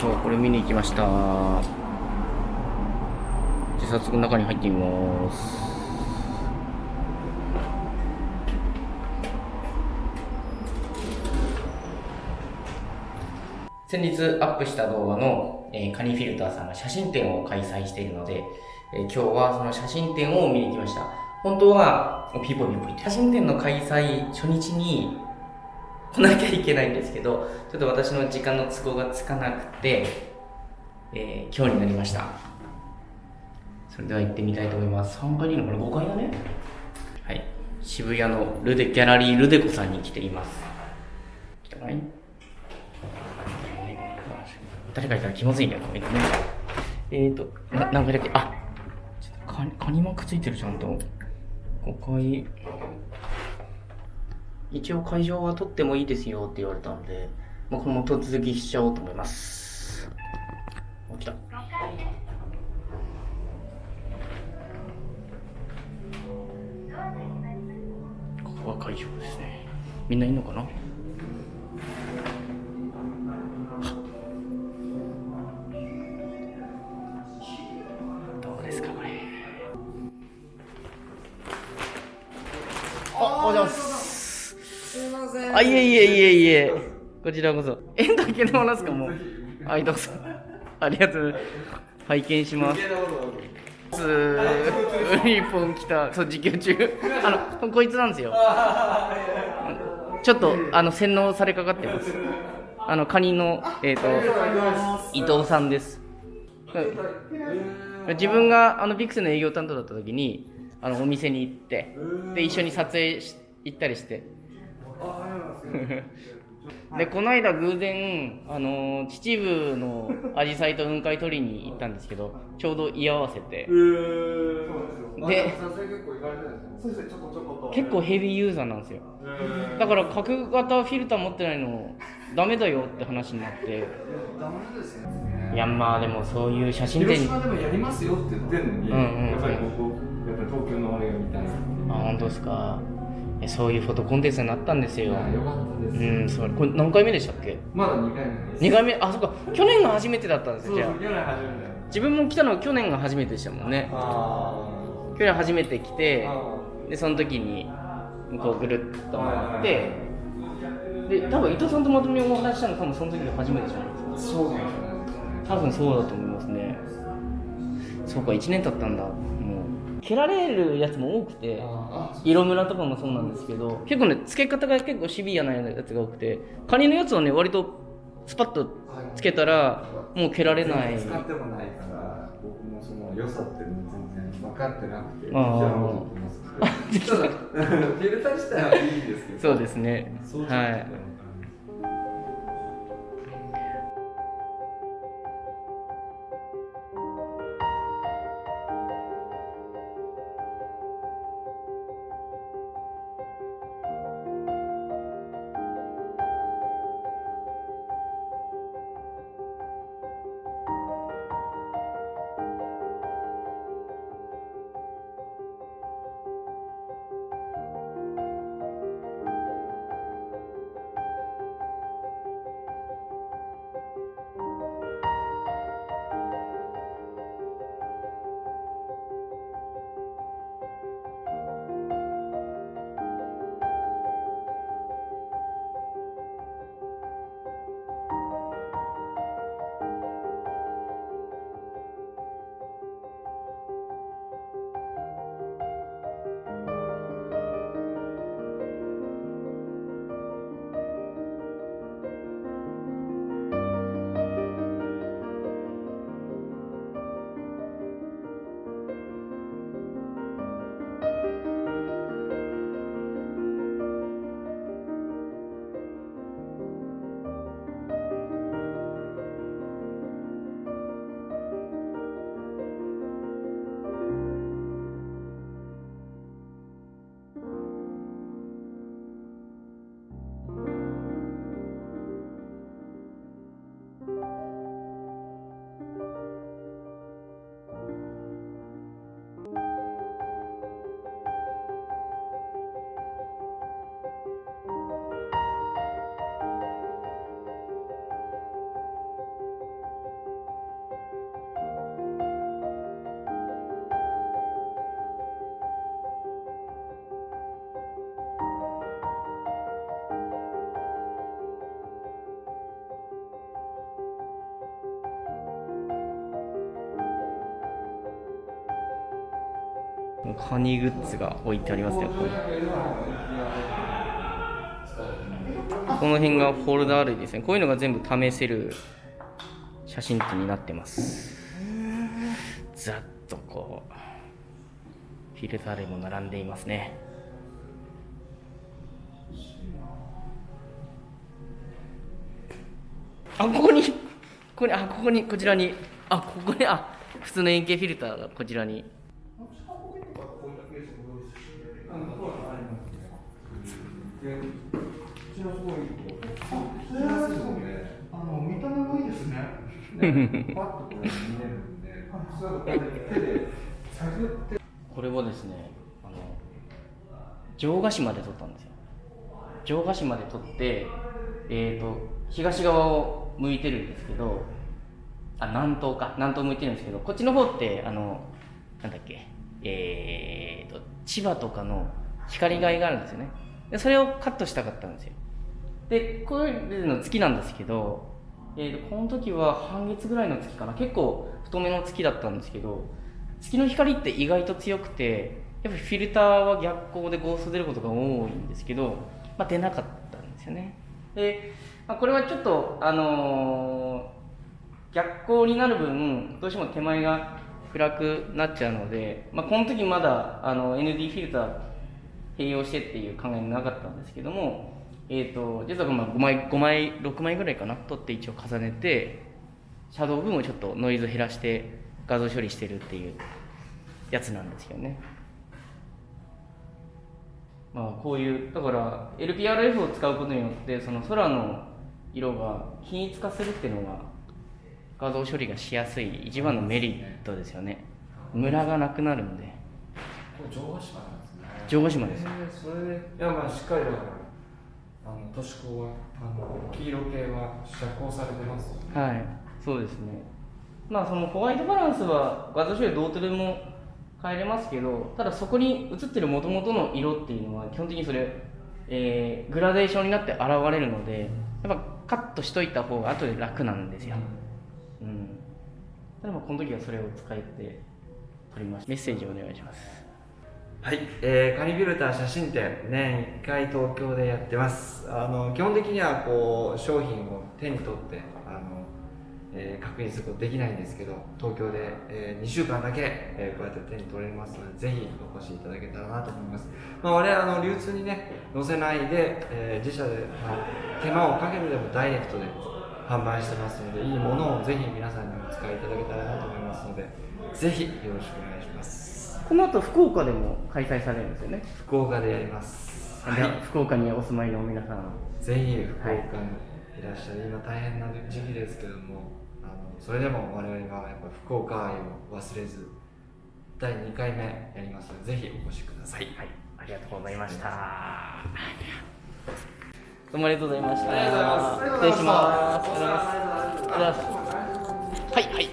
今日はこれ見に行きました。じゃ早速中に入ってみます。先日アップした動画の、えーカニフィルターさんが写真展を開催しているので、えー今日はその写真展を見に行きました。本当はピーポーピーポー言って写真展の開催初日に来なきゃいけないんですけどちょっと私の時間の都合がつかなくて、えー今日になりました。それでは行ってみたいと思います。3階にいるのかな？5階だね。はい。渋谷のルデギャラリールデコさんに来ています。来たかい？誰かいたら気まずいねコメントね。えーとな何階だっけ？あちょっとカニカニマークついてるちゃんと。5階一応会場は取ってもいいですよって言われたんで、まあ、このまま突撃しちゃおうと思います。お来た。ここが会場ですね。みんないんのかな？どうですかこれ。あ、おはようございます。すいません。あ、いえいえいえいえ。こちらこそ。え、だけでもなんすかもう。はい、どうぞ。ありがとうございます。拝見します。すー、日本来た。そう、実況中。あの、こいつなんですよ。ちょっと、あの、洗脳されかかってます。あの、カニの、えっ、と、伊藤さんです。自分があのビクセの営業担当だった時にあのお店に行ってで一緒に撮影し行ったりしてでこの間偶然あの秩父のアジサイと雲海取りに行ったんですけどちょうど居合わせて。でそうですね、ちょこちょこ。と。結構ヘビーユーザーなんですよ。だから角型フィルター持ってないのダメだよって話になって。ダメですよ。いやまあでもそういう写真展。広島でもやりますよって言ってんのに、うんうんうん。やっぱりここ、やっぱり東京のあれが見たいな。あ本当ですか。えそういうフォトコンテンツになったんですよ。よかったです。うんそれこれ何回目でしたっけ？まだ2回目です。2回目？あそっか。去年が初めてだったんですよじゃあ。去年初めて。自分も来たのは去年が初めてでしたもんね。あ去年初めて来てあでその時にこうぐるっと回ってで多分伊藤さんとまとめお話ししたの多分その時が初めてじゃないですか。そうないですね。多分そうだと思いますね。そうか1年経ったんだ蹴られるやつも多くてあ色ムラとかもそうなんですけど結構ね付け方が結構シビアなやつが多くてカニのやつはね割とスパッとつけたらもう蹴られない。使ってもないから、僕もその良さっていうの全然分かってなくて。ただ、フィルター自体はいいんですけど。そうですね。はいカニグッズが置いてありますねここに。この辺がフォルダー類ですね。こういうのが全部試せる写真機になってます。ざっとこうフィルター類も並んでいますね。あここにここにあここにこちらに。あここにあ普通の円形フィルターがこちらに。あの。これ見れるんで、普通はこうやって手で探って。これはですねあの城ヶ島で撮ったんですよ城ヶ島で撮ってえー、と東側を向いてるんですけどあ南東か南東向いてるんですけどこっちの方ってあのなんだっけ？えー、と千葉とかの光害があるんですよね。でそれをカットしたかったんですよ。でこれの月なんですけど、えー、とこの時は半月ぐらいの月かな。結構太めの月だったんですけど月の光って意外と強くてやっぱフィルターは逆光でゴースト出ることが多いんですけど、まあ、出なかったんですよね。で、まあ、これはちょっとあのー逆光になる分どうしても手前が暗くなっちゃうので、まあ、この時まだあの ND フィルター併用してっていう考えなかったんですけども、えー、と実はまあ5枚5枚6枚ぐらいかな取って一応重ねてシャドウ部分をちょっとノイズ減らして画像処理してるっていうやつなんですよね。まあこういうだから LPRF を使うことによってその空の色が均一化するっていうのが画像処理がしやすい一番のメリットですよね。ムラがなくなるんで。これ城ヶ島なんですね。城ヶ島です。えーそれで、いやまあしっかりだから、あの都市高はあの黄色系は遮光されてますよね。はいそうですね。まあそのホワイトバランスは画像処理どうとでも変えれますけどただそこに映ってる元々の色っていうのは基本的にそれ、えーグラデーションになって現れるのでやっぱカットしといた方が後で楽なんですよ。うんただまあこの時はそれを使えて撮りました。メッセージお願いします。はい、えー、カニビルター写真展年1回東京でやってます。あの基本的にはこう商品を手に取ってあの、えー確認することできないんですけど東京で、え2週間だけ、えーこうやって手に取れますのでぜひお越しいただけたらなと思います、まあ、我々あの流通にね載せないで、えー自社で、まあ、手間をかけるでもダイレクトで販売してますのでいいものをぜひ皆さんにお使いいただけたらなと思いますのでぜひよろしくお願いします。この後福岡でも開催されるんですよね、福岡でやります。じゃあ福岡にお住まいの皆さん。ぜひ福岡にいらっしゃる、今大変な時期ですけどもあのそれでも我々はやっぱ福岡愛を忘れず第2回目やりますのでぜひお越しください。はい、ありがとうございました。どうもありがとうございました。失礼します。はい、はい。